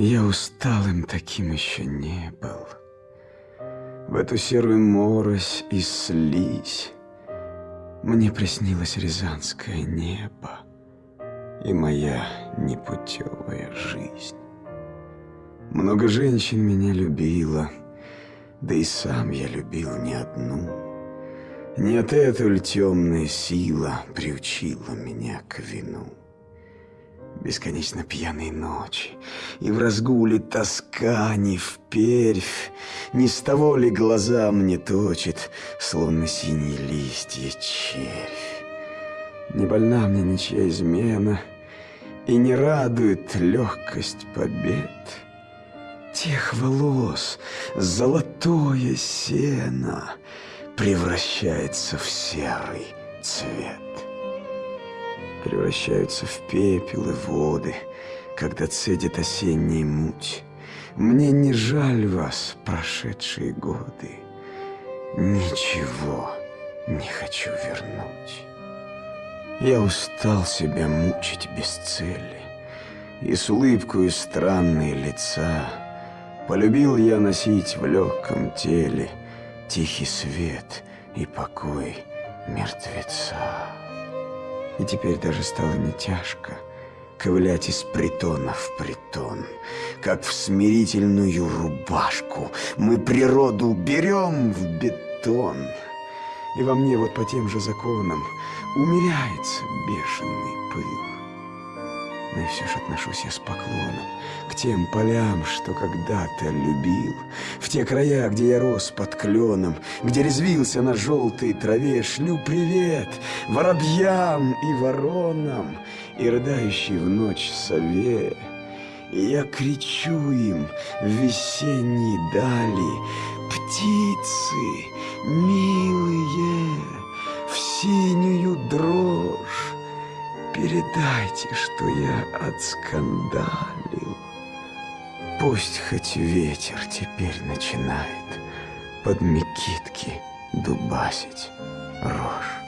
Я усталым таким еще не был. В эту серую морось и слизь Мне приснилось рязанское небо И моя непутевая жизнь. Много женщин меня любила, Да и сам я любил не одну. Нет, эта ль темная сила Приучила меня к вину. Бесконечно пьяные ночи, И в разгуле тоска не впервь, Не с того ли глаза мне точит, Словно синие листья червь. Не больна мне ничья измена, И не радует легкость побед. Тех волос золотое сено Превращается в серый цвет превращаются в пепел и воды, когда цедит осенняя муть. Мне не жаль вас, прошедшие годы. Ничего не хочу вернуть. Я устал себя мучить без цели, И с улыбкой странные лица Полюбил я носить в легком теле Тихий свет и покой мертвеца. И теперь даже стало не тяжко ковылять из притона в притон, как в смирительную рубашку мы природу берем в бетон. И во мне вот по тем же законам умеряется бешеный пыл. Но и все же отношусь я с поклоном К тем полям, что когда-то любил. В те края, где я рос под кленом Где резвился на желтой траве Шлю привет воробьям и воронам И рыдающей в ночь сове. Я кричу им в весенней дали Птицы милые, в синюю дрожь Передайте, что я отскандалил. Пусть хоть ветер теперь начинает Под мекитки дубасить рожь.